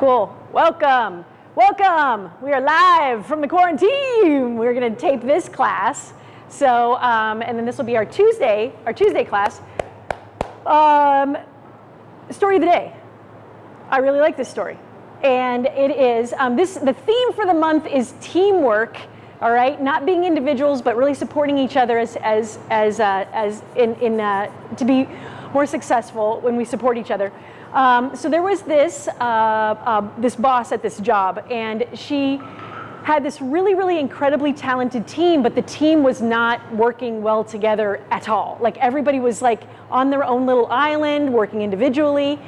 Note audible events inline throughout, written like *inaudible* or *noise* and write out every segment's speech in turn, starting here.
Cool. Welcome. Welcome. We are live from the quarantine. We're going to tape this class. So, um, and then this will be our Tuesday, our Tuesday class. Um, story of the day. I really like this story. And it is, um, this, the theme for the month is teamwork, all right? Not being individuals, but really supporting each other as, as, as, uh, as in, in, uh, to be more successful when we support each other. Um, so there was this, uh, uh, this boss at this job, and she had this really, really incredibly talented team, but the team was not working well together at all. Like everybody was like on their own little island, working individually.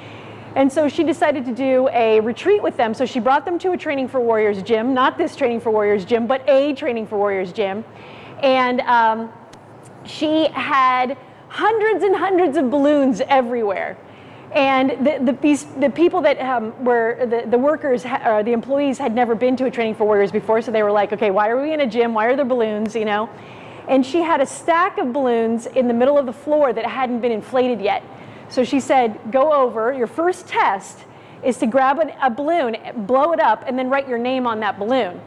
And so she decided to do a retreat with them. So she brought them to a Training for Warriors gym, not this Training for Warriors gym, but a Training for Warriors gym. And um, she had hundreds and hundreds of balloons everywhere. And the, the, these, the people that um, were, the, the workers, or the employees had never been to a Training for Warriors before, so they were like, okay, why are we in a gym? Why are there balloons, you know? And she had a stack of balloons in the middle of the floor that hadn't been inflated yet. So she said, go over, your first test is to grab a, a balloon, blow it up, and then write your name on that balloon.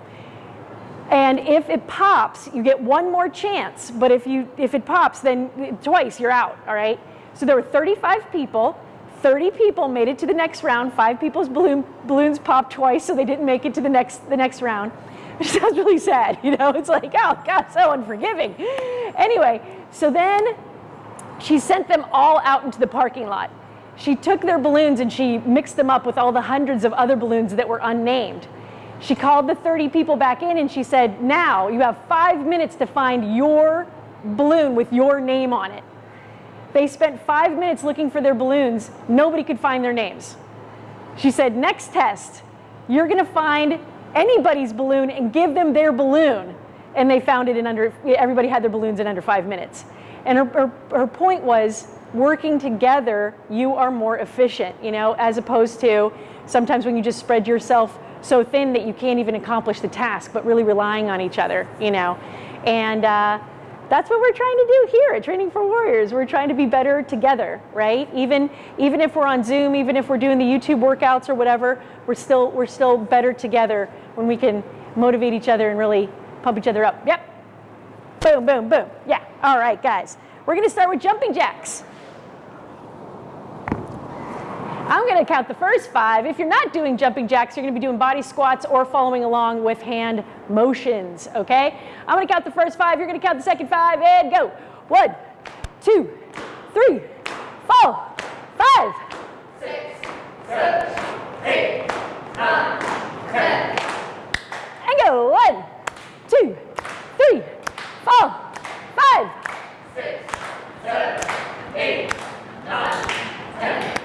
And if it pops, you get one more chance. But if, you, if it pops, then twice, you're out, all right? So there were 35 people. 30 people made it to the next round. Five people's balloon, balloons popped twice, so they didn't make it to the next, the next round. *laughs* Which sounds really sad, you know? It's like, oh, God, so unforgiving. Anyway, so then she sent them all out into the parking lot. She took their balloons and she mixed them up with all the hundreds of other balloons that were unnamed. She called the 30 people back in and she said, now you have five minutes to find your balloon with your name on it. They spent five minutes looking for their balloons. Nobody could find their names. She said, next test, you're gonna find anybody's balloon and give them their balloon. And they found it in under, everybody had their balloons in under five minutes. And her, her, her point was, working together, you are more efficient, you know, as opposed to sometimes when you just spread yourself so thin that you can't even accomplish the task, but really relying on each other, you know. And uh, that's what we're trying to do here at Training for Warriors. We're trying to be better together, right? Even, even if we're on Zoom, even if we're doing the YouTube workouts or whatever, we're still, we're still better together when we can motivate each other and really pump each other up. Yep. Boom, boom, boom. Yeah. All right, guys. We're going to start with jumping jacks. I'm going to count the first five. If you're not doing jumping jacks, you're going to be doing body squats or following along with hand motions, okay? I'm to count the first five. You're to count the second five and go. One, two, three, four, five. Six, seven, eight, nine, ten. And go. One, two, three, four, five. Six, seven, eight, nine, ten.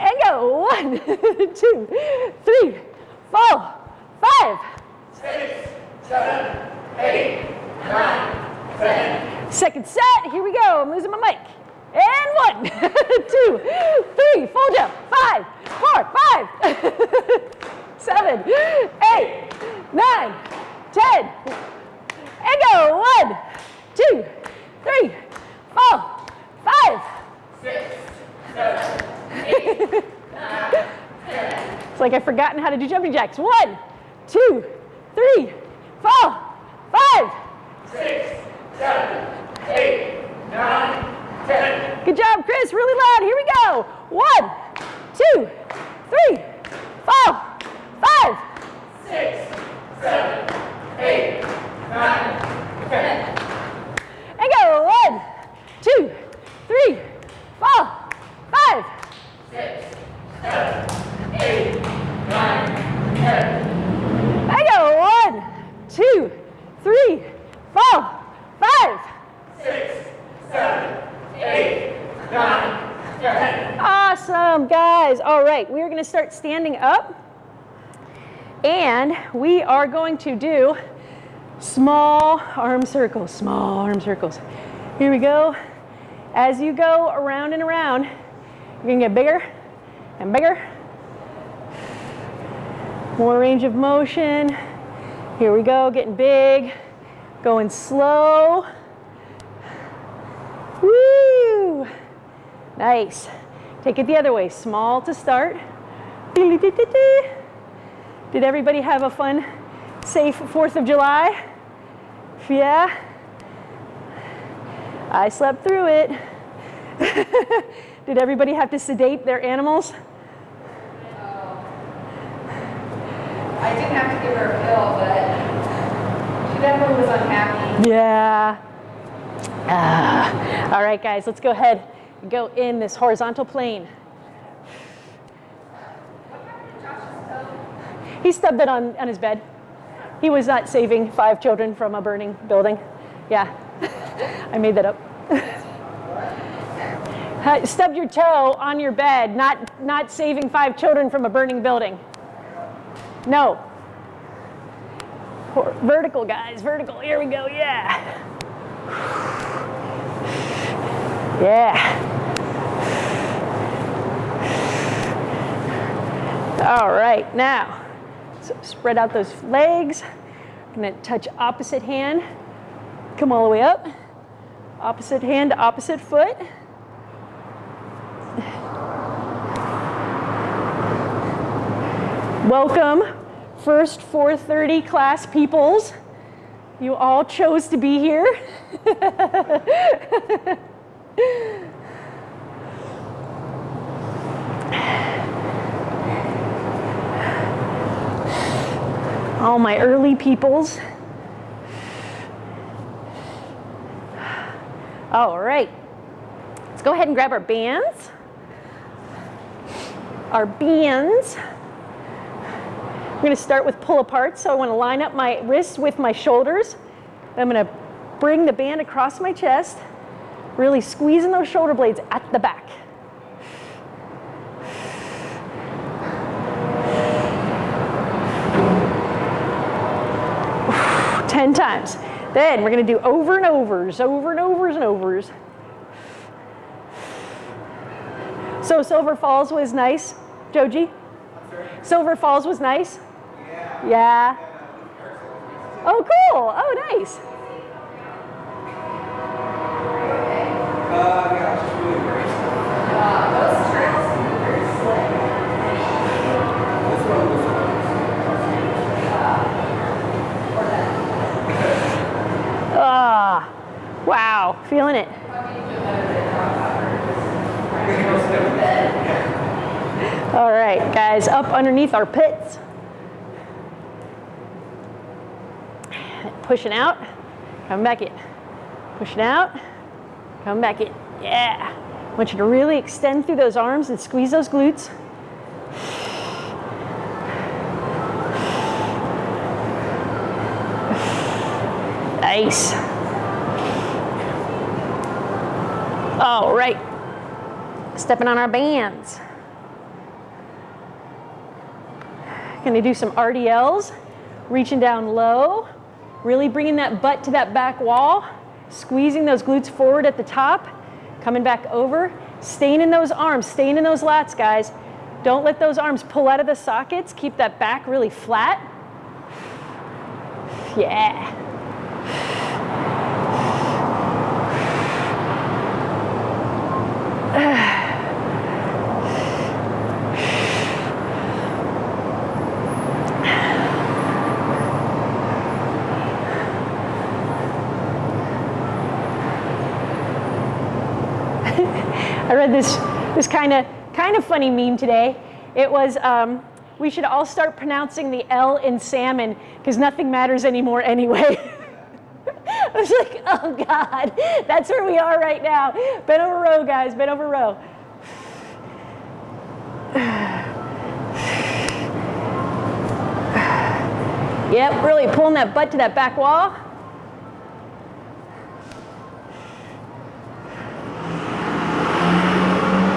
And go. One, *laughs* two, three, four, five. Six, seven, eight, nine, ten. Second set. Here we go. I'm losing my mic. And one, *laughs* two, three, full jump. Five, four, five, *laughs* seven, eight, nine, ten. And go. One, two, three, four, five. Six, seven, eight, nine, ten. It's like I've forgotten how to do jumping jacks. One, two, three, four, five. Six, seven, eight, nine, ten. Good job, Chris. Really loud. Here we go. One, two, three, four, five. Six, seven, eight, nine, ten. And go. One, two, three, four, five. Six, seven, eight, nine, ten. And go. One, two, three, four, five. Six, seven, eight, nine, ten. Awesome, guys. All right, we are going to start standing up. And we are going to do small arm circles, small arm circles. Here we go. As you go around and around, you're to get bigger and bigger. More range of motion. Here we go, getting big, going slow. Woo! Nice. Take it the other way. Small to start. Did everybody have a fun, safe 4th of July? Yeah? I slept through it. *laughs* Did everybody have to sedate their animals? I didn't have to give her a pill, but definitely was unhappy. Yeah. Ah. All right, guys, let's go ahead and go in this horizontal plane. He stubbed it on, on his bed. He was not saving five children from a burning building. Yeah, *laughs* I made that up. *laughs* Stubbed your toe on your bed, not, not saving five children from a burning building. No. Vertical, guys, vertical. Here we go, yeah. Yeah. All right, now, so spread out those legs. I'm gonna touch opposite hand. Come all the way up. Opposite hand opposite foot. Welcome, first 4:30 class peoples. You all chose to be here. *laughs* all my early peoples. All right, let's go ahead and grab our bands. Our bands. I'm going to start with pull apart. So I want to line up my wrists with my shoulders. I'm going to bring the band across my chest, really squeezing those shoulder blades at the back. Ten times. Then we're going to do over and overs, over and overs and overs. So Silver Falls was nice, Joji? Silver Falls was nice? Yeah. Oh, cool. Oh, nice. Ah, wow. Feeling it. All right, guys, up underneath our pits. Pushing out, come back in. Pushing out, come back in. Yeah. I want you to really extend through those arms and squeeze those glutes. Nice. All right. Stepping on our bands. Gonna do some RDLs, reaching down low, really bringing that butt to that back wall, squeezing those glutes forward at the top, coming back over, staying in those arms, staying in those lats, guys. Don't let those arms pull out of the sockets. Keep that back really flat. Yeah. *sighs* I read this this kind of kind of funny meme today. It was um, we should all start pronouncing the L in salmon because nothing matters anymore anyway. I was like, oh God, that's where we are right now. Bend over row, guys, bend over row. Yep, really pulling that butt to that back wall.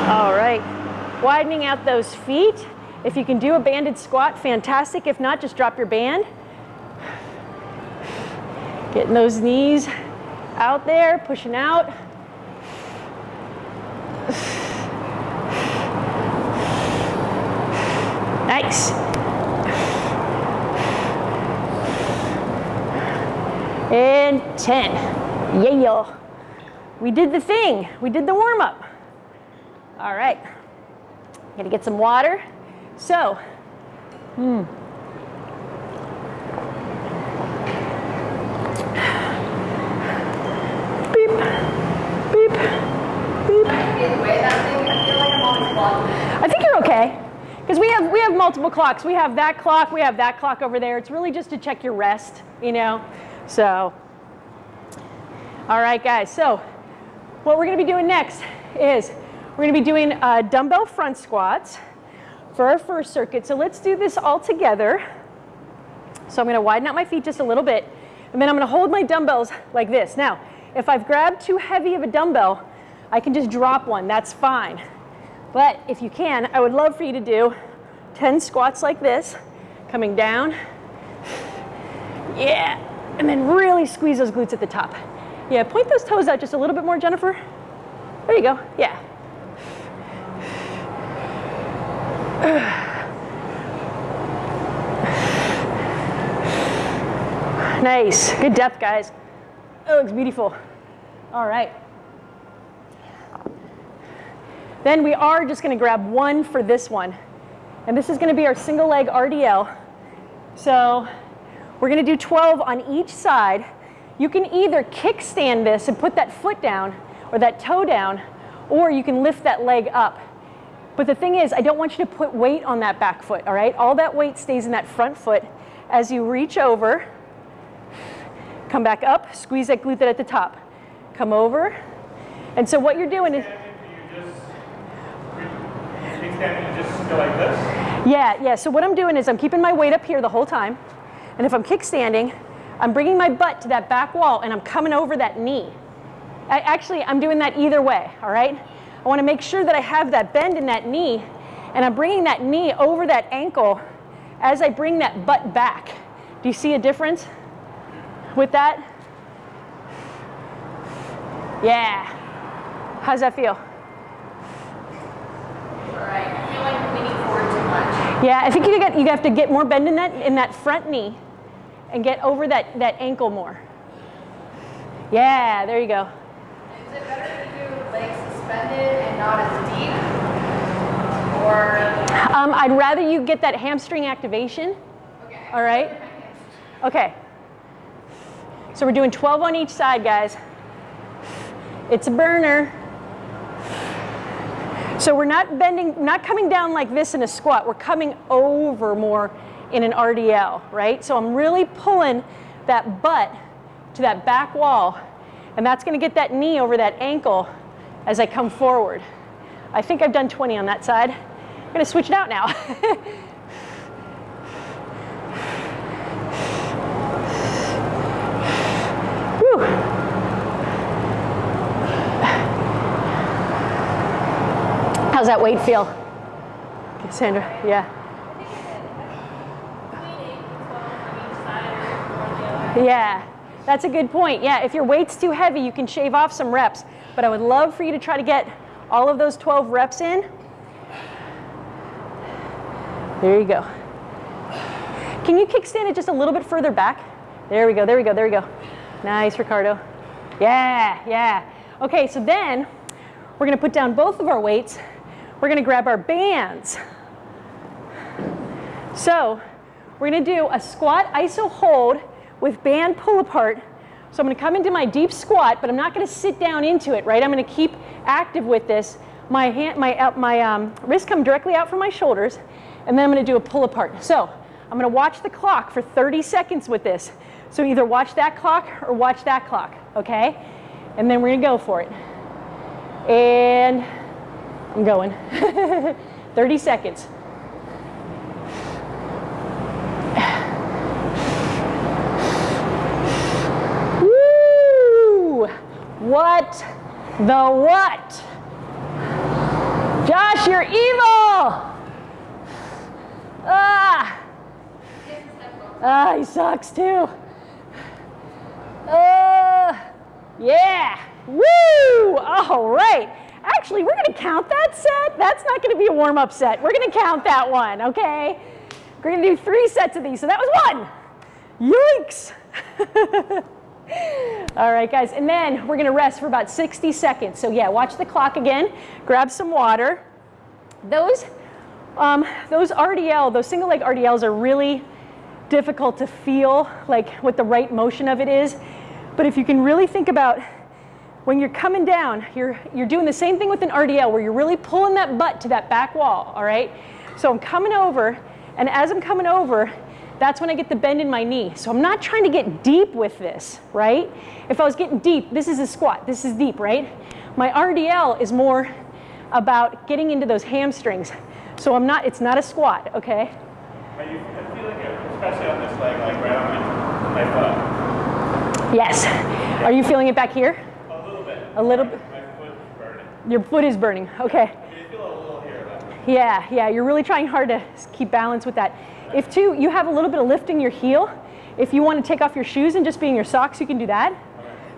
All right, widening out those feet. If you can do a banded squat, fantastic. If not, just drop your band. Getting those knees out there, pushing out. Nice. And 10. Yeah. We did the thing. We did the warm up. All right. I'm gonna get some water. So, hmm. Beep, beep, beep. I think you're okay. Because we have, we have multiple clocks. We have that clock, we have that clock over there. It's really just to check your rest, you know? So, all right, guys. So, what we're gonna be doing next is we're going to be doing uh, dumbbell front squats for our first circuit. So, let's do this all together. So, I'm going to widen out my feet just a little bit, and then I'm going to hold my dumbbells like this. Now, if I've grabbed too heavy of a dumbbell, I can just drop one. That's fine. But if you can, I would love for you to do 10 squats like this, coming down. Yeah, and then really squeeze those glutes at the top. Yeah, point those toes out just a little bit more, Jennifer. There you go, yeah. *sighs* Nice, good depth, guys. That looks beautiful. All right. Then we are just gonna grab one for this one. And this is gonna be our single leg RDL. So we're gonna do 12 on each side. You can either kickstand this and put that foot down or that toe down, or you can lift that leg up. But the thing is, I don't want you to put weight on that back foot, all right? All that weight stays in that front foot. As you reach over, come back up, squeeze that glute at the top. Come over. And so what you're doing is, Kickstanding, you just go like this? Yeah, yeah. So what I'm doing is I'm keeping my weight up here the whole time. And if I'm kickstanding, I'm bringing my butt to that back wall and I'm coming over that knee. I, actually, I'm doing that either way, all right? I want to make sure that I have that bend in that knee and I'm bringing that knee over that ankle as I bring that butt back. Do you see a difference with that? Yeah. How's that feel? Right. I feel like I'm leaning forward too much. Yeah, I think you, got, you have to get more bend in that, in that front knee and get over that, that ankle more. Yeah, there you go. Is it better to do legs suspended and not as deep? Or, Um, I'd rather you get that hamstring activation. okay. All right. Okay. So we're doing 12 on each side, guys. It's a burner. So we're not bending, not coming down like this in a squat. We're coming over more in an RDL, right? So I'm really pulling that butt to that back wall, and that's gonna get that knee over that ankle as I come forward. I think I've done 20 on that side. I'm gonna switch it out now. *laughs* How's that weight feel? Cassandra, yeah. Yeah, that's a good point. Yeah, if your weight's too heavy, you can shave off some reps. But I would love for you to try to get all of those 12 reps in. There you go. Can you kickstand it just a little bit further back? There we go, there we go, there we go. Nice, Ricardo. Yeah, yeah. Okay, so then we're gonna put down both of our weights. We're gonna grab our bands. So we're gonna do a squat iso hold with band pull apart. So I'm gonna come into my deep squat, but I'm not gonna sit down into it, right? I'm gonna keep active with this. My, hand, my, uh, my um, wrists come directly out from my shoulders, and then I'm gonna do a pull apart. So I'm gonna watch the clock for 30 seconds with this. So either watch that clock or watch that clock, okay? And then we're gonna go for it. And I'm going. *laughs* 30 seconds. Woo! What the what? Josh, you're evil! Ah! Ah, he sucks too. Uh, yeah. Woo! All right. Actually, we're going to count that set. That's not going to be a warm up set. We're going to count that one, okay? We're going to do three sets of these. So that was one. Yikes. *laughs* *laughs* All right, guys. And then we're to rest for about 60 seconds. So, yeah, watch the clock again. Grab some water. Those, um, those RDL, those single leg RDLs are really difficult to feel like what the right motion of it is. But if you can really think about when you're coming down, you're, you're doing the same thing with an RDL where you're really pulling that butt to that back wall, all right? So I'm coming over, and as I'm coming over, that's when I get the bend in my knee. So I'm not trying to get deep with this, right? If I was getting deep, this is a squat, this is deep, right? My RDL is more about getting into those hamstrings. So I'm not, it's not a squat, okay? Are you feeling it, especially on this leg, like right on my, my foot? Yes. Are you feeling it back here? A little bit. A little bit. My foot is burning. Your foot is burning, okay. I mean, feel a little here, Yeah, yeah, you're really trying hard to keep balance with that. If too, you have a little bit of lift in your heel, if you want to take off your shoes and just be in your socks, you can do that.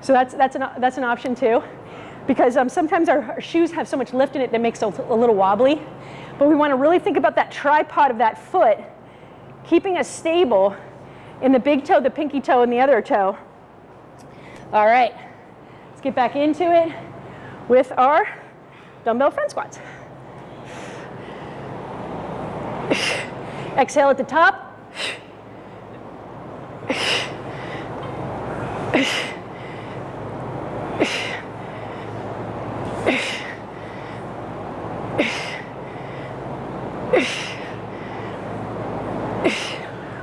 So that's, that's, an, that's an option too. Because um, sometimes our, our shoes have so much lift in it that makes it a little wobbly. But we want to really think about that tripod of that foot, keeping us stable in the big toe, the pinky toe, and the other toe. All right, let's get back into it with our dumbbell front squats. Exhale at the top.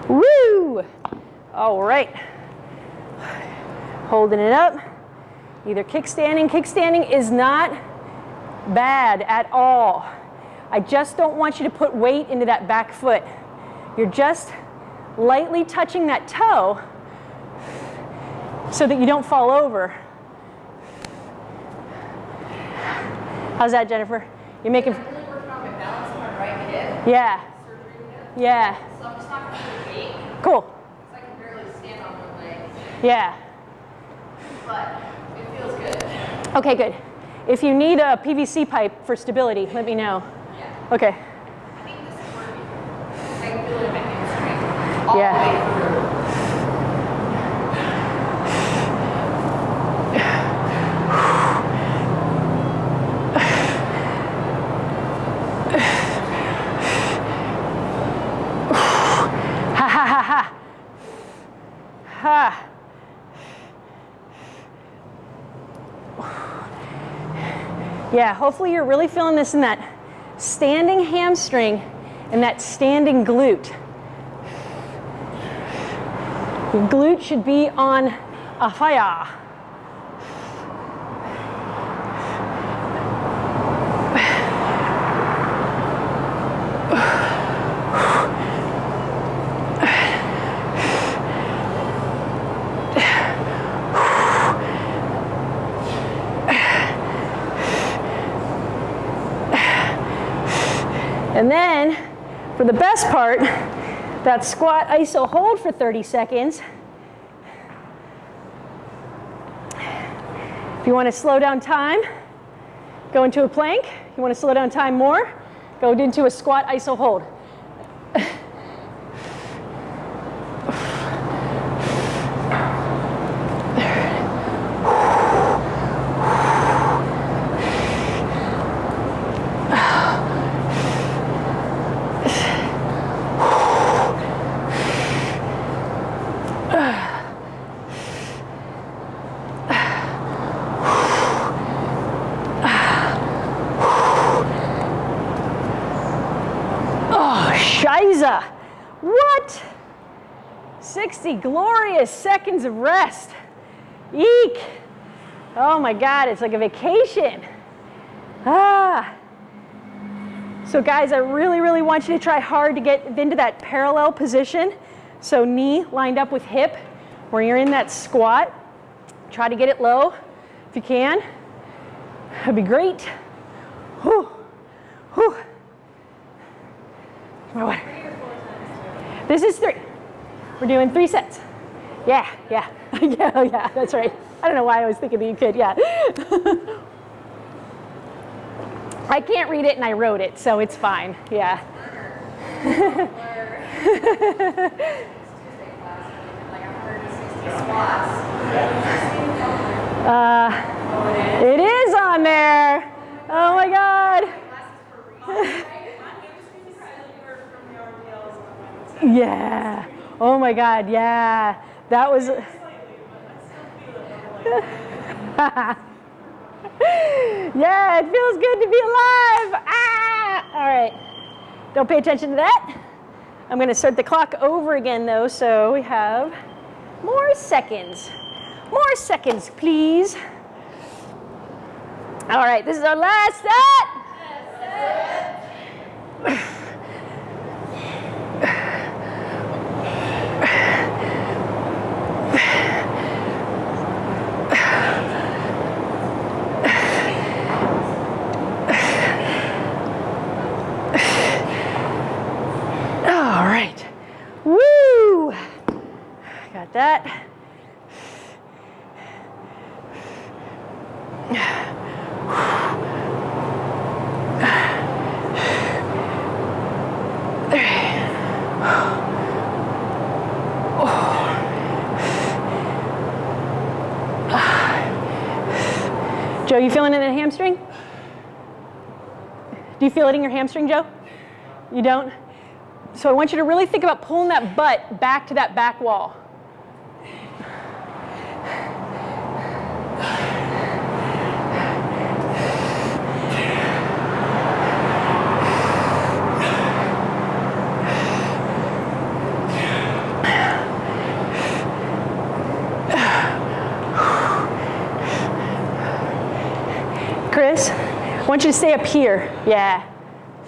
Woo! All right. Holding it up. Either kickstanding. Kickstanding is not bad at all. I just don't want you to put weight into that back foot. You're just lightly touching that toe so that you don't fall over. How's that, Jennifer? You're making, really working on my balance on my right yeah, yeah, So I'm just not gonna do cool, because I can barely stand on one leg. yeah. But it feels good. Okay, good. If you need a PVC pipe for stability, let me know. Yeah. Okay, I think this is working. I can feel it in my hamstring. All Yeah. the way through. ha ha ha ha. Ha. Yeah, Ha ha ha ha. Ha. Yeah, hopefully you're really feeling this in that standing hamstring and that standing glute. Your glute should be on a fire. And then, for the best part, that squat iso hold for 30 seconds. If you want to slow down time, go into a plank. You want to slow down time more, go into a squat iso hold. Oh, Shiza. What? 60 glorious of rest. Eek. Oh my God, it's like a vacation. Ah. So guys, I really, really want you to try hard to get into that parallel position. So knee lined up with hip, where you're in that squat. Try to get it low if you can. That'd be great. Whew. Whew. My water. This is three. We're doing three sets. Yeah, yeah, *laughs* yeah, oh, yeah, that's right. I don't know why I was thinking that you could, yeah. *laughs* I can't read it and I wrote it, so it's fine, yeah. Tuesday class, *laughs* we did like 160 squats. Uh, it is on there. Oh my God. Yeah. Oh my God, yeah. That was. *laughs* yeah, it feels good to be alive. Ah! All right. Don't pay attention to that. I'm going to start the clock over again, though, so we have more seconds. More seconds, please. All right, this is our last set. All right. Woo! Got that. Joe, you feeling it in the hamstring? Do you feel it in your hamstring, Joe? You don't? So I want you to really think about pulling that butt back to that back wall. Chris, I want you to stay up here. Yeah,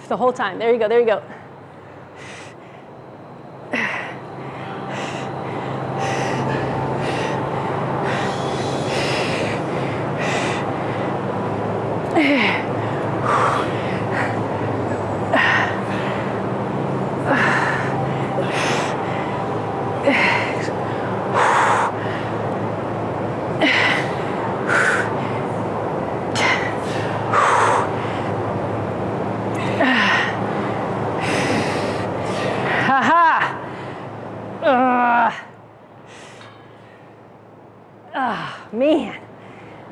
the whole time. There you go, there you go. Ha ha! Ah, man.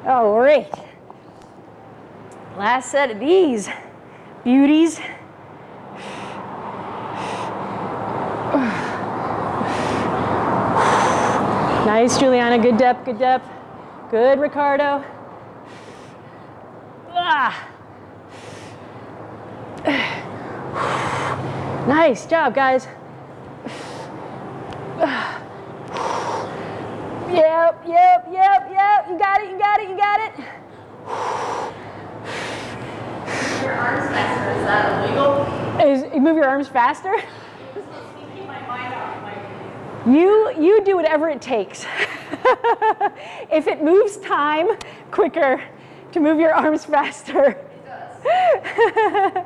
All right. Set of these beauties. Nice, Juliana. Good depth, good depth. Good, Ricardo. Ah. *sighs* Nice job, guys. Yep, yep, yep, yep. You got it, you got it, you got it. Your arms faster, is that illegal? Is, you move your arms faster? This lets me keep my mind off my. You, you do whatever it takes. *laughs* if it moves time quicker to move your arms faster. It does. *laughs*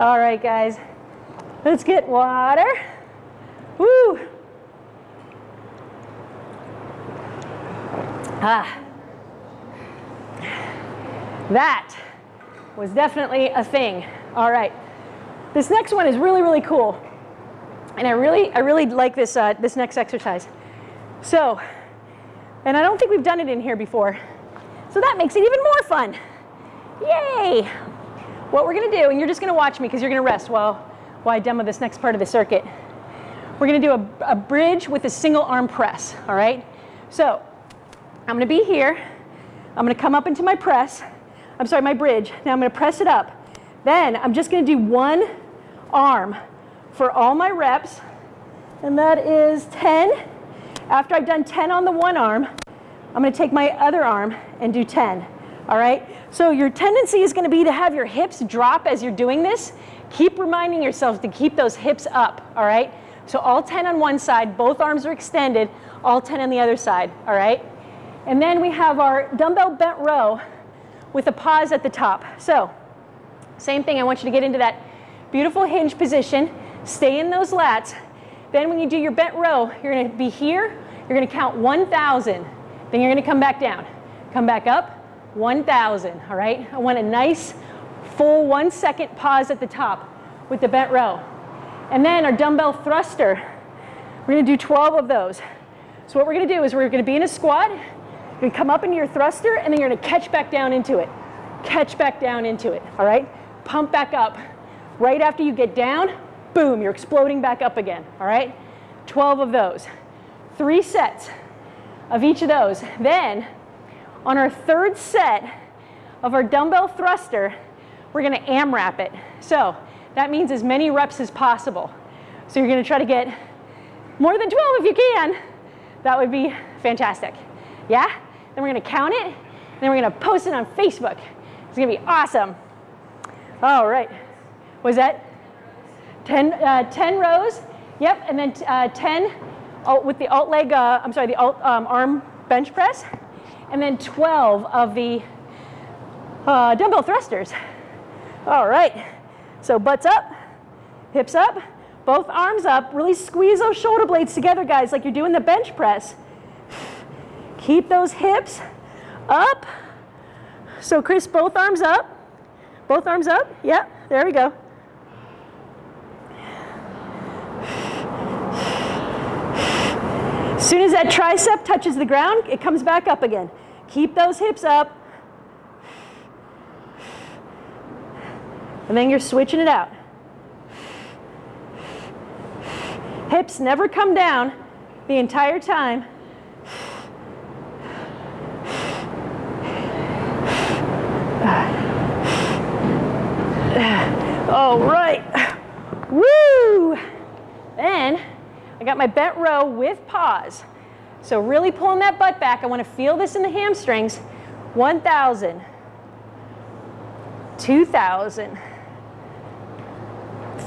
All right, guys. Let's get water. Woo! Ah. That was definitely a thing. All right. This next one is really, really cool. And I really, I really like this, uh, this next exercise. So, and I don't think we've done it in here before. So that makes it even more fun. Yay! What we're gonna do, and you're just gonna watch me because you're gonna rest while, while I demo this next part of the circuit. We're gonna do a, a bridge with a single arm press, all right? So, I'm gonna be here. I'm gonna come up into my press. I'm sorry, my bridge. Now I'm gonna press it up. Then I'm just gonna do one arm for all my reps, and that is 10. After I've done 10 on the one arm, I'm gonna take my other arm and do 10, all right? So your tendency is gonna be to have your hips drop as you're doing this. Keep reminding yourself to keep those hips up, all right? So all 10 on one side, both arms are extended, all 10 on the other side, all right? And then we have our dumbbell bent row with a pause at the top. So same thing, I want you to get into that beautiful hinge position, stay in those lats. Then when you do your bent row, you're gonna be here, you're gonna count 1,000. Then you're gonna come back down. Come back up, 1,000, all right? I want a nice full one second pause at the top with the bent row. And then our dumbbell thruster, we're gonna do 12 of those. So what we're gonna do is we're gonna be in a squat, you're gonna come up into your thruster, and then you're gonna catch back down into it. Catch back down into it, all right? Pump back up. Right after you get down, boom, you're exploding back up again, all right? 12 of those. Three sets of each of those. Then on our third set of our dumbbell thruster, we're gonna AMRAP it. So that means as many reps as possible. So you're gonna try to get more than 12 if you can. That would be fantastic. Yeah? Then we're gonna count it, then we're gonna post it on Facebook. It's gonna be awesome. All right. Was that 10, uh, 10 rows? Yep, and then uh, 10 alt, with the alt leg, uh, I'm sorry, the alt um, arm bench press, and then 12 of the uh, dumbbell thrusters. All right, so butts up, hips up, both arms up, really squeeze those shoulder blades together, guys, like you're doing the bench press. Keep those hips up. So Chris, both arms up. Both arms up, yep, there we go. As soon as that tricep touches the ground, it comes back up again. Keep those hips up. And then you're switching it out. Hips never come down the entire time. All right. Woo! Then I got my bent row with pause. So really pulling that butt back. I want to feel this in the hamstrings. 1,000, 2,000,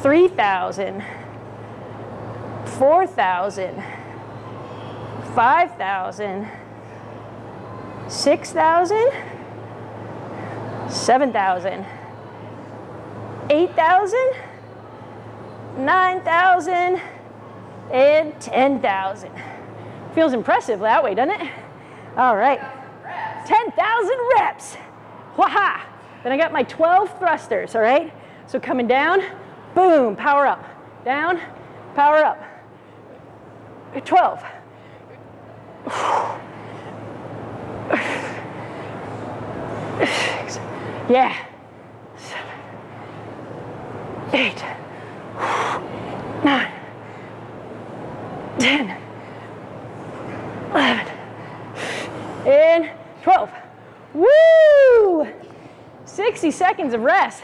3,000, 4,000, 5,000, 6,000, 7,000, 8,000, 9,000, and 10,000. Feels impressive that way, doesn't it? All right. 10,000 reps. Waha! Then I got my 12 thrusters, all right? So coming down, boom, power up. Down, power up. 12. Yeah. Eight, nine, 10, 11, and 12. Woo! 60 seconds of rest.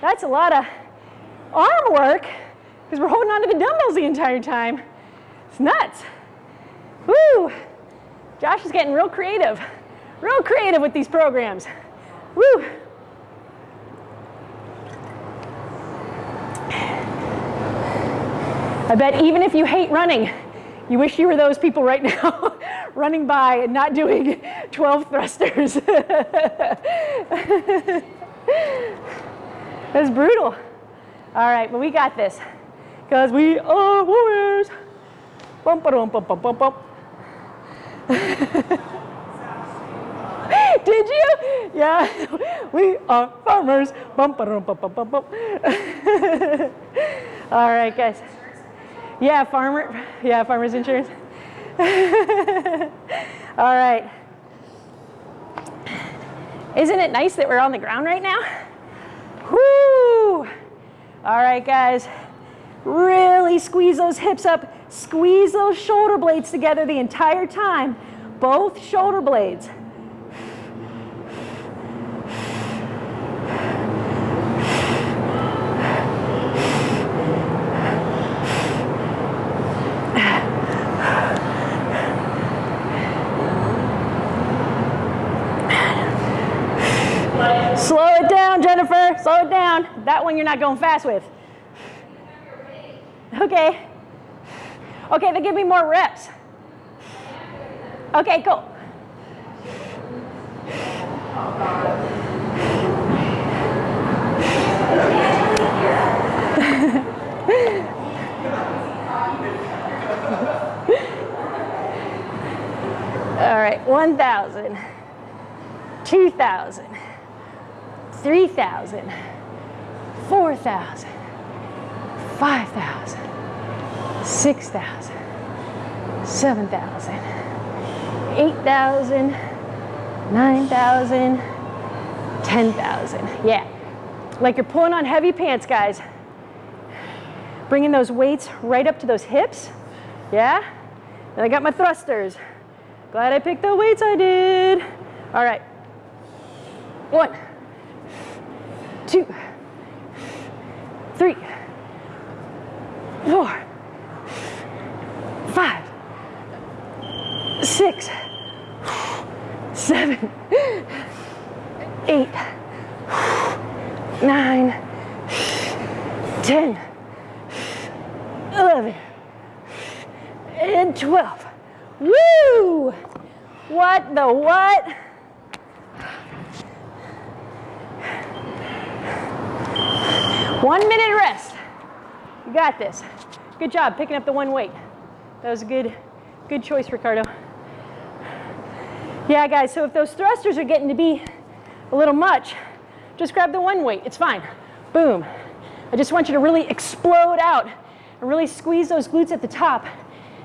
That's a lot of arm work because we're holding on to the dumbbells the entire time. It's nuts. Woo! Josh is getting real creative, real creative with these programs. Woo! I bet even if you hate running, you wish you were those people right *laughs* now running by and not doing 12 thrusters. *laughs* That's brutal. All right, but we got this because we are warriors. Bum, bum, bum, bum, bum, bum. *laughs* Did you? Yeah, we are farmers. Bum, bum, bum, bum, bum, bum. All right, guys. Yeah, farmer. Yeah, farmers insurance. *laughs* All right. Isn't it nice that we're on the ground right now? Whoo! All right, guys. Really squeeze those hips up. Squeeze those shoulder blades together the entire time. Both shoulder blades. Slow it down, Jennifer. Slow it down. One you're not going fast with. Okay. Okay, then give me more reps. Okay, cool. *laughs* All right, 1,000, 2,000, 3,000, 4,000, 5,000, 6,000, 7,000, 8,000, 9,000, 10,000. Yeah, like you're pulling on heavy pants, guys. Bringing those weights right up to those hips. Yeah? Then I got my thrusters. Glad I picked the weights I did. All right. One, two, three, four, five, six, seven, eight, nine, ten, eleven, and twelve. Woo! What the what? One minute rest. You got this. Good job picking up the one weight. That was a good, good choice, Ricardo. Yeah, guys, so if those thrusters are getting to be a little much, just grab the one weight. It's fine. Boom. I just want you to really explode out and really squeeze those glutes at the top.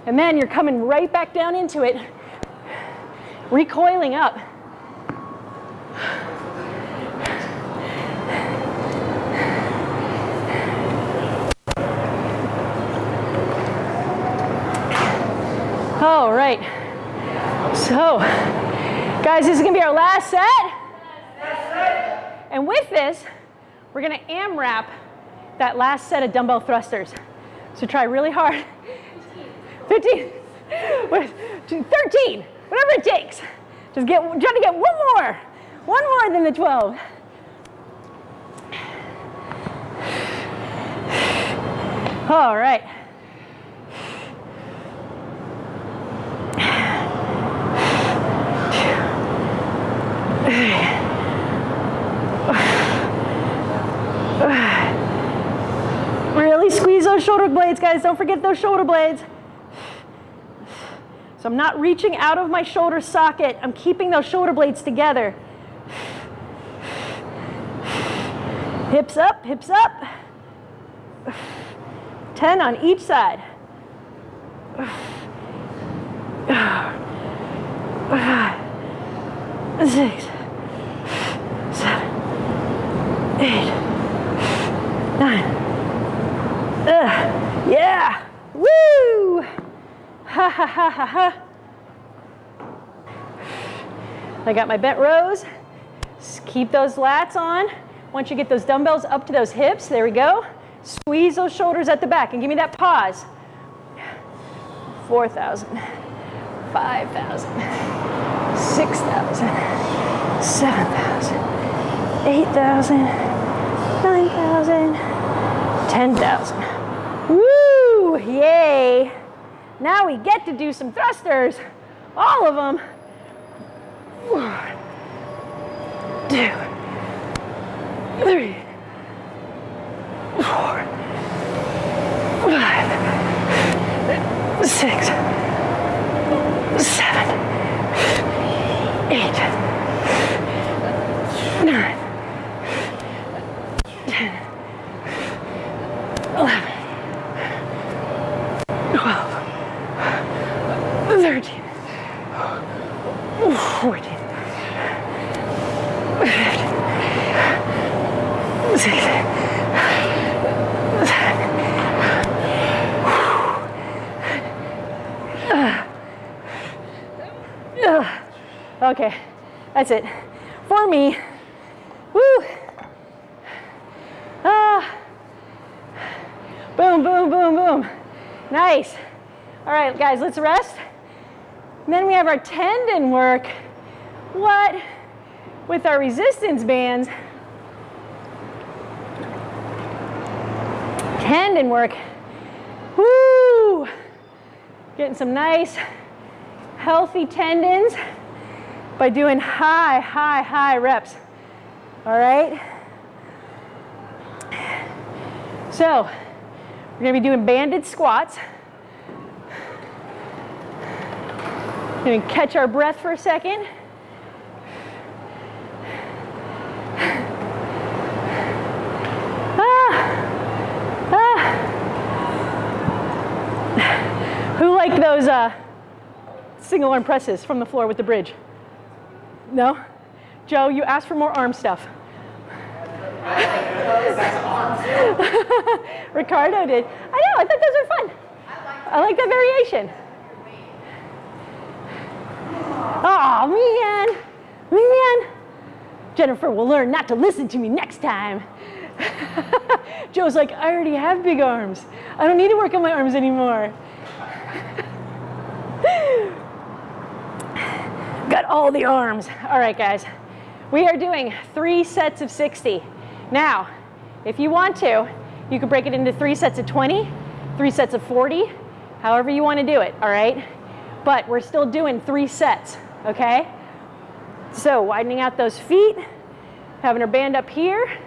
And then you're coming right back down into it, recoiling up. All right. So, guys, this is gonna be our last set. And with this, we're gonna AMRAP that last set of dumbbell thrusters. So try really hard. 15, Wait, 13, whatever it takes. Just get, try to get one more, one more than the 12. All right. *sighs* Really squeeze those shoulder blades, guys. Don't forget those shoulder blades. So I'm not reaching out of my shoulder socket. I'm keeping those shoulder blades together. Hips up, hips up. 10 on each side. *sighs* Six, seven, eight, nine. Ugh. Yeah. Woo! Ha ha ha ha ha. I got my bent rows. Just keep those lats on. Once you get those dumbbells up to those hips, there we go. Squeeze those shoulders at the back and give me that pause. 4,000, 5,000, 6,000, 7,000, 8,000, 9,000, 10,000. Woo! Yay! Now we get to do some thrusters. All of them. One, two, three, four, five, six, seven, eight, nine, ten, eleven, twelve, thirteen, fourteen, fifteen, sixteen. Ugh. Okay, that's it. For me, woo. Ah. Boom, boom, boom, boom. Nice. All right, guys, let's rest. And then we have our tendon work. What? With our resistance bands. Tendon work. Woo! Getting some nice healthy tendons by doing high, high, high reps. All right? So, we're gonna be doing banded squats. We're Gonna catch our breath for a second. Ah, ah. Who like those uh, single arm presses from the floor with the bridge? No? Joe, you asked for more arm stuff. *laughs* Ricardo did. I know, I thought those were fun. I like that variation. Oh man. Man, Jennifer will learn not to listen to me next time. *laughs* Joe's like, I already have big arms. I don't need to work on my arms anymore. *laughs* Got all the arms. All right, guys. We are doing three sets of 60. Now, if you want to, you can break it into three sets of 20, three sets of 40, however you want to do it, all right? But we're still doing three sets, okay? So widening out those feet, having our band up here.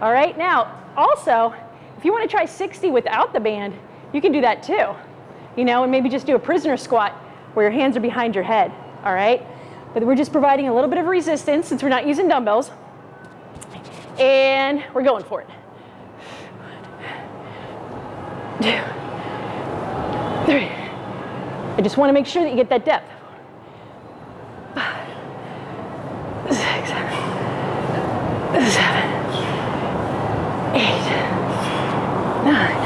All right, now also, if you want to try 60 without the band, you can do that too. You know, and maybe just do a prisoner squat where your hands are behind your head, all right? But we're just providing a little bit of resistance since we're not using dumbbells. And we're going for it. Two, three. I just want to make sure that you get that depth. Six, seven, eight, nine,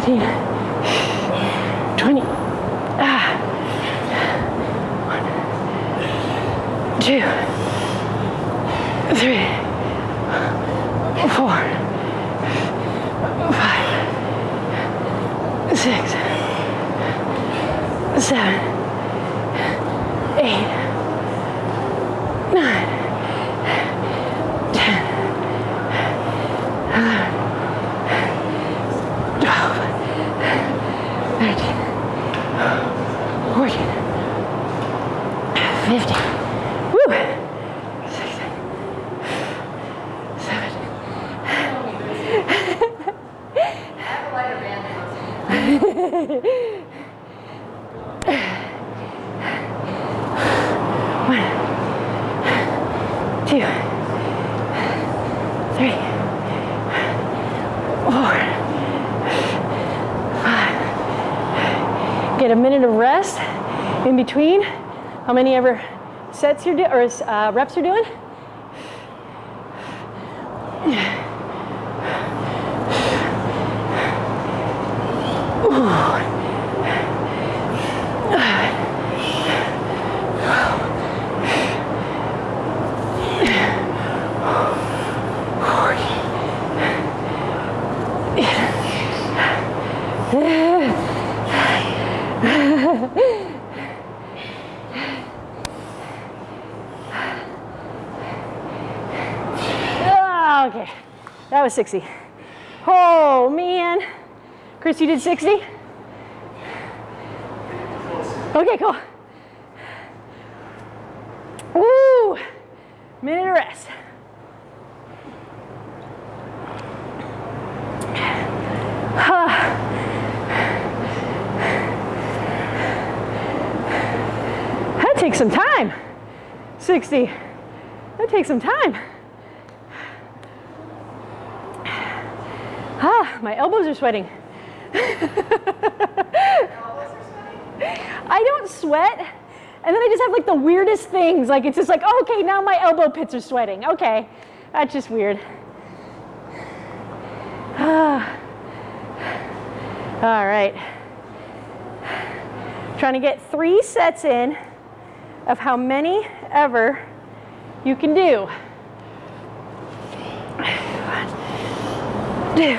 19, many ever sets you're or uh, reps you're doing? Ah, okay, that was 60. Oh man. Chris, you did 60? Okay, cool. Woo! Minute of rest. That takes some time. 60. That takes some time. Ah, my elbows are sweating. I don't sweat. And then I just have like the weirdest things. Like it's just like, oh, okay, now my elbow pits are sweating. Okay, that's just weird. Ah. All right. Trying to get three sets in of how many ever you can do. One, two,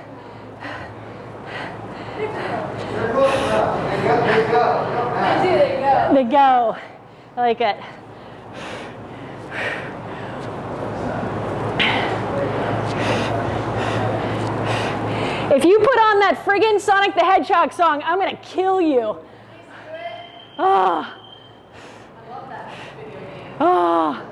They go. I like it. If you put on that friggin' Sonic the Hedgehog song, I'm gonna kill you. Oh. Oh.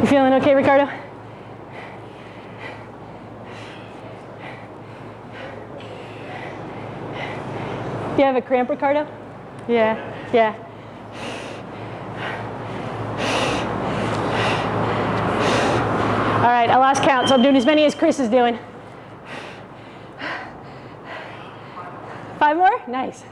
You feeling okay, Ricardo? Do you have a cramp, Ricardo? Yeah, yeah. All right, I lost count, so I'm doing as many as Chris is doing. Five more? Nice.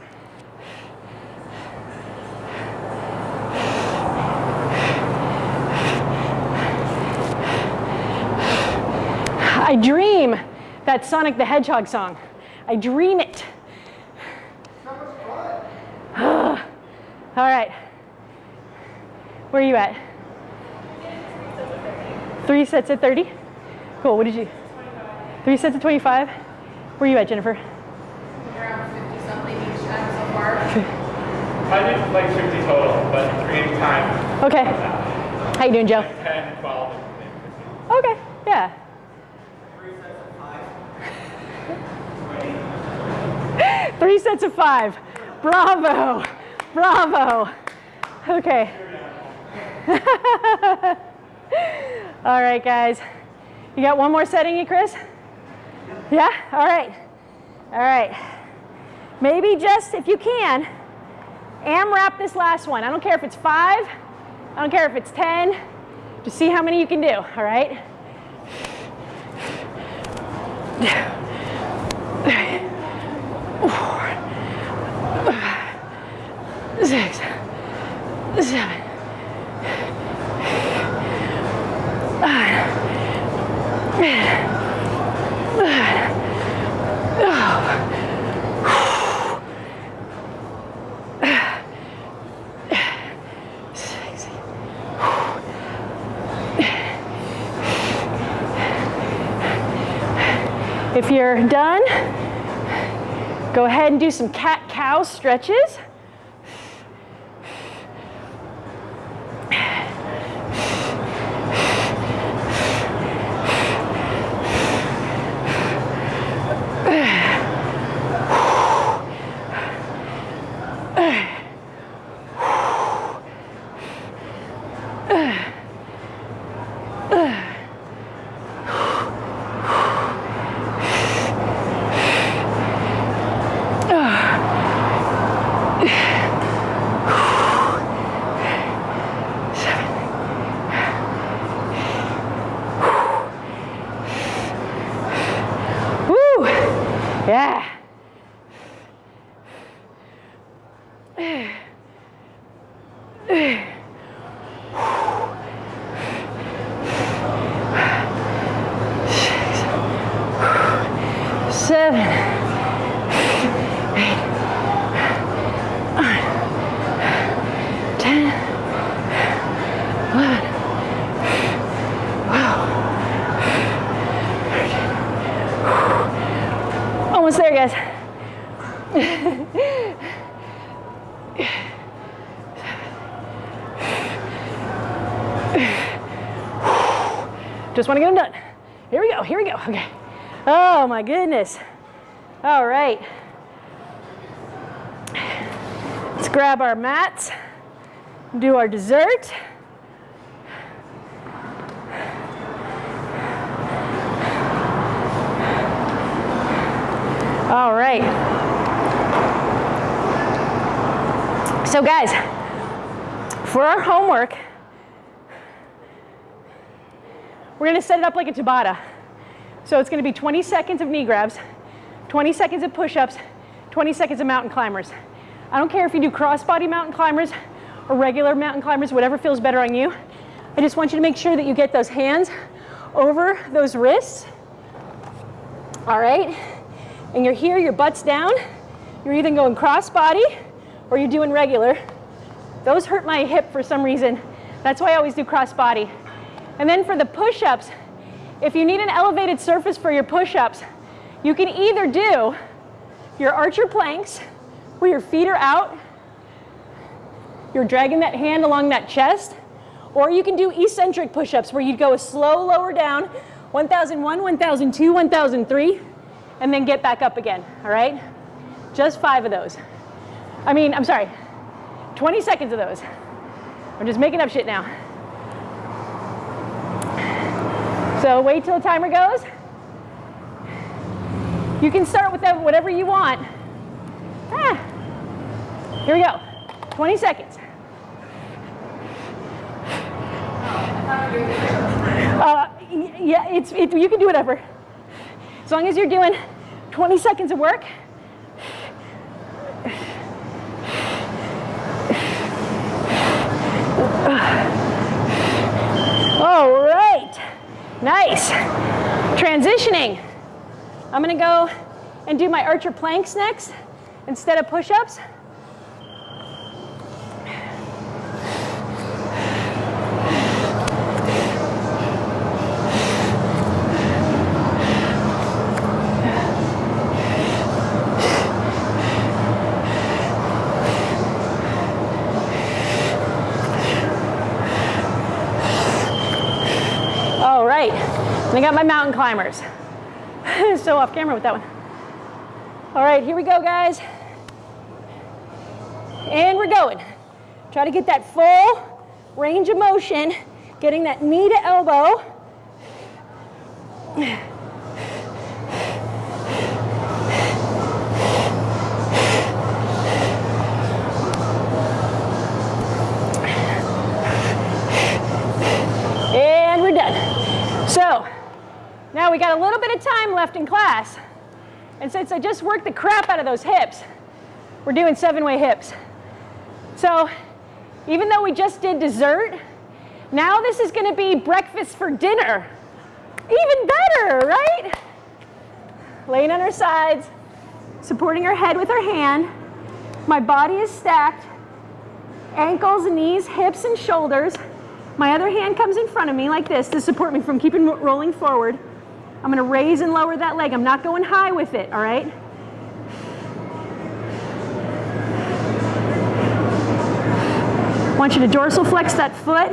I dream that Sonic the Hedgehog song. I dream it. Right. Where are you at? Three sets at 30? Cool. What did you? Three sets at 25? Where are you at, Jennifer? Around 50 something each time so far. I did like 50 total, but creating time, Okay. How you doing, Joe? 10, 12, and 15. Okay. Yeah. Three sets of five. *laughs* Bravo. Bravo. Okay. *laughs* All right, guys. You got one more setting, you, Chris? Yeah? All right. All right. Maybe just, if you can, AMRAP this last one. I don't care if it's five, I don't care if it's 10. Just see how many you can do, all right? *sighs* Six, seven, six. If you're done, go ahead and do some cat-cow stretches. Woo! Yeah. Seven, eight, nine, ten, eleven, Almost there, guys. Just want to get them done. Here we go, here we go. Okay. Oh my goodness. All right. Let's grab our mats, do our dessert. All right. So guys, for our homework, we're gonna set it up like a Tabata. So it's gonna be 20 seconds of knee grabs, 20 seconds of push-ups, 20 seconds of mountain climbers. I don't care if you do crossbody mountain climbers or regular mountain climbers, whatever feels better on you. I just want you to make sure that you get those hands over those wrists. All right? And you're here, your butt's down. You're either going cross body or you're doing regular. Those hurt my hip for some reason. That's why I always do cross body. And then for the push-ups, if you need an elevated surface for your push-ups, you can either do your archer planks where your feet are out, you're dragging that hand along that chest, or you can do eccentric push-ups where you'd go a slow lower down, 1001, 1002, 1003, and then get back up again, all right? Just five of those. I mean, I'm sorry, 20 seconds of those. I'm just making up shit now. So wait till the timer goes. You can start with whatever you want. Ah. Here we go. 20 seconds. Uh, yeah, it's, it, you can do whatever. As long as you're doing 20 seconds of work. All right, nice. Transitioning. I'm gonna go and do my archer planks next instead of push-ups. All right, I got my mountain climbers. *laughs* so off camera with that one. All right, here we go, guys. And we're going. Try to get that full range of motion, getting that knee to elbow. And we're done. So, now we got a little bit of time left in class. And since I just worked the crap out of those hips, we're doing seven-way hips. So even though we just did dessert, now this is gonna be breakfast for dinner. Even better, right? Laying on our sides, supporting our head with our hand. My body is stacked, ankles, knees, hips, and shoulders. My other hand comes in front of me like this to support me from keeping rolling forward. I'm gonna raise and lower that leg. I'm not going high with it, all right? I want you to dorsal flex that foot.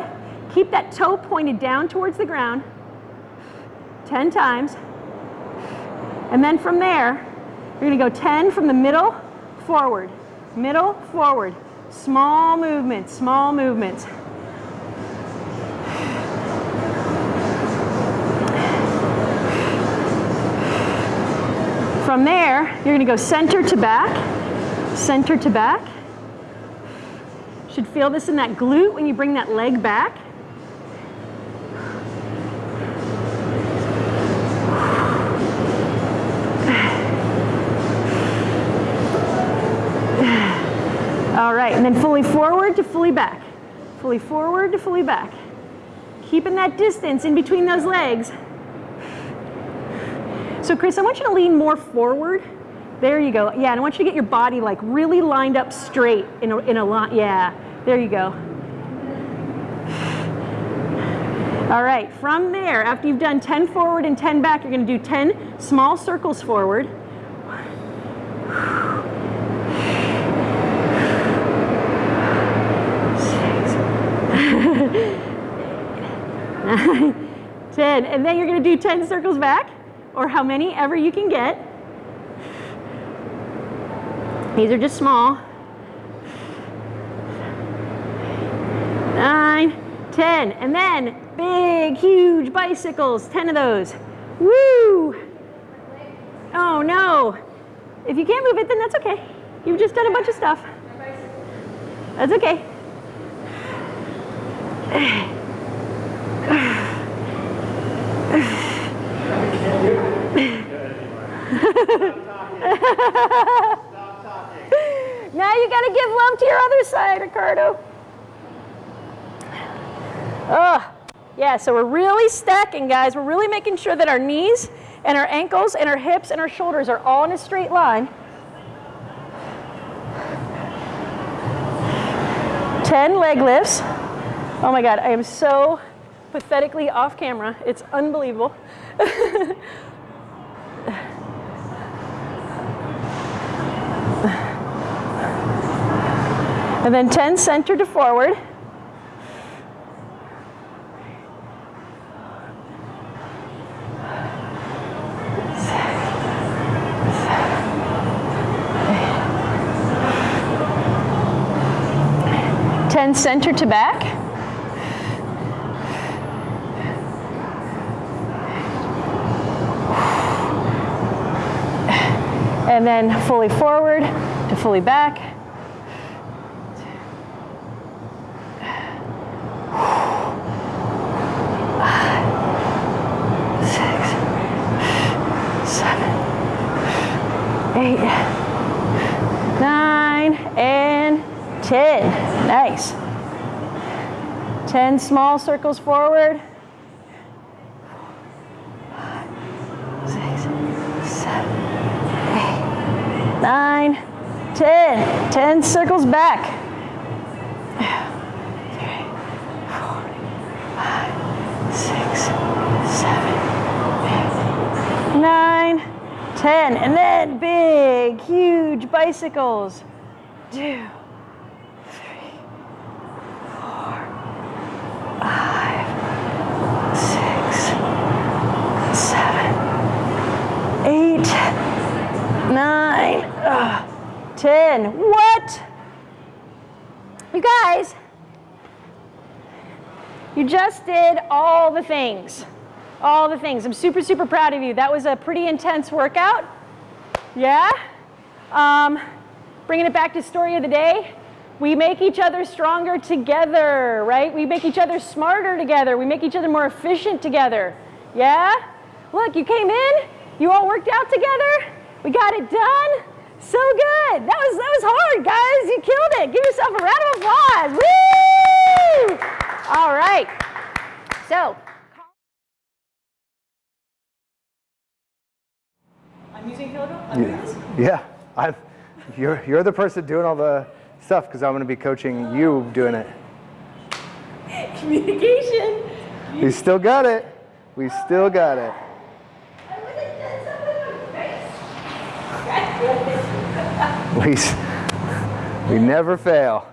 Keep that toe pointed down towards the ground 10 times. And then from there, you're gonna go 10 from the middle forward, middle forward. Small movements, small movements. From there, you're gonna go center to back, center to back. Should feel this in that glute when you bring that leg back. All right, and then fully forward to fully back. Fully forward to fully back. Keeping that distance in between those legs. So Chris, I want you to lean more forward. There you go. Yeah, and I want you to get your body like really lined up straight in a, in a line. Yeah, there you go. All right, from there, after you've done 10 forward and 10 back, you're gonna do 10 small circles forward. Nine, *laughs* 10, and then you're gonna do 10 circles back, or how many ever you can get. These are just small. Nine, 10, and then big, huge bicycles, 10 of those. Woo! Oh no. If you can't move it, then that's okay. You've just done a bunch of stuff. That's okay. *sighs* *sighs* *laughs* Now you got to give love to your other side, Ricardo. Ugh. Yeah, so we're really stacking, guys. We're really making sure that our knees and our ankles and our hips and our shoulders are all in a straight line. 10 leg lifts. Oh my God, I am so pathetically off camera. It's unbelievable. *laughs* and then 10 center to forward. Ten center to back. And then fully forward to fully back. Six, seven, eight, nine, and 10. Nice. 10 small circles forward. Nine, 10. 10 circles back. Nine, 10. And then big, huge bicycles. Two, 10. What? You guys, you just did all the things. All the things. I'm super, super proud of you. That was a pretty intense workout. Yeah? Um, bringing it back to story of the day. We make each other stronger together, right? We make each other smarter together. We make each other more efficient together. Yeah? Look, you came in. You all worked out together. We got it done. So good. That was that was hard, guys. You killed it. Give yourself a round of applause. Woo! All right. So, I'm using kilogram. I'm doing this. Yeah, I've, you're, you're the person doing all the stuff because I'm going to be coaching you doing it. *laughs* Communication. We still got it. We still got it. We, we never fail.